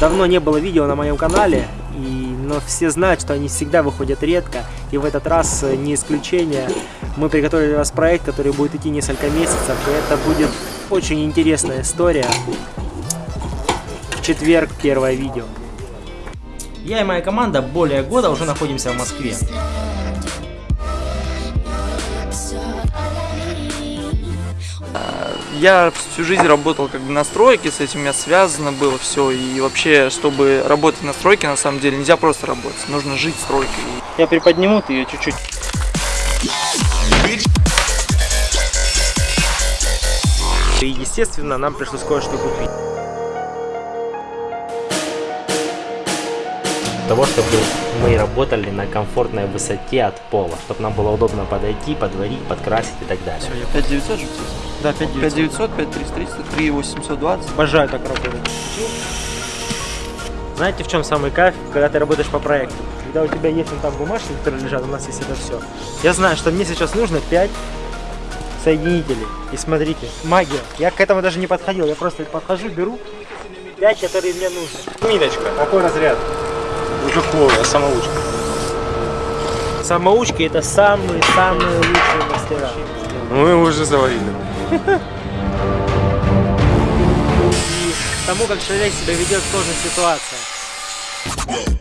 Давно не было видео на моем канале, и, но все знают, что они всегда выходят редко, и в этот раз э, не исключение. Мы приготовили вас проект, который будет идти несколько месяцев, и это будет очень интересная история. В четверг первое видео. Я и моя команда более года уже находимся в Москве. Я всю жизнь работал как бы на стройке, с этим меня связано было все. И вообще, чтобы работать на стройке, на самом деле, нельзя просто работать. Нужно жить стройкой. Я приподниму ты ее чуть-чуть. И, естественно, нам пришлось кое-что купить. Того, чтобы мы работали на комфортной высоте от пола, чтобы нам было удобно подойти, подварить, подкрасить и так далее. Все, я 5900 же писал? Да, 5900. 5900, 5300, 3820. Обожаю так работать. Знаете, в чем самый кайф, когда ты работаешь по проекту? Когда у тебя есть вон там бумажки, которые лежат, у нас есть это все. Я знаю, что мне сейчас нужно 5 соединителей. И смотрите, магия. Я к этому даже не подходил, я просто подхожу, беру 5, которые мне нужны. Ниточка. Какой разряд? Жухловая, самоучка. Самоучки это самые-самые лучшие мастера. Мы уже заварили. И тому, как человек себя ведет в сложных ситуациях.